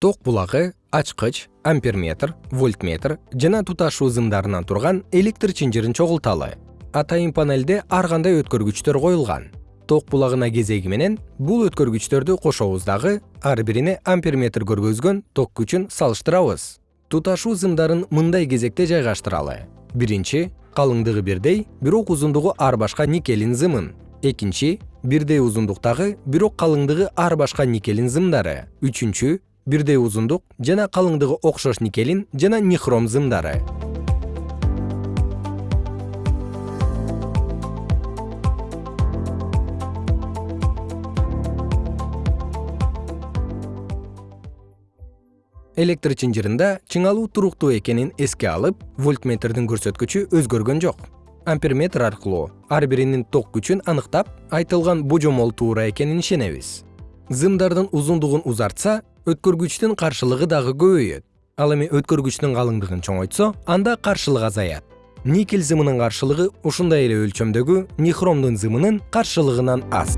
ток булагы ачкыч амперметр вольтметр жана туташуу зымдарынан турган электр чынжырын чогулталы. Атайын панелде ар кандай өткөргүчтөр коюлган. Ток булагына кезеги менен бул өткөргүчтөрдү кошобуз дагы ар бирине амперметр көргөзгөн ток күчүн салыштырабыз. Туташуу зымдарын мындай кезекте жайгаштыралы. Биринчи калыңдыгы бирдей бирок узундугу ар башка никелин зымын. Экинчи бирдей узундуктагы бирок калыңдыгы ар башка никелин зымдары. Үчүнчү бирдей узундук жана калыңдыгы окшош никелин жана нихром зымдары. Электр чынжырында чыңалуу туруктуу экенин эске алып вольтметрдин көрсөткүчү өзгөргөн жок. Амперметр аркылуу ар биринин ток күчүн аныктап айтылган божомол туура экенин ишенебиз. Зымдардын узундугун узартса өткөргүчтүн каршылыгы дагы көбөйөт. Ал эми өткөргүчтүн калыңдыгын чоңойтсо анда каршылык азаят. Никель зымынын каршылыгы ушундай эле өлчөмдөгү нихромдун зымынын каршылыгынан аз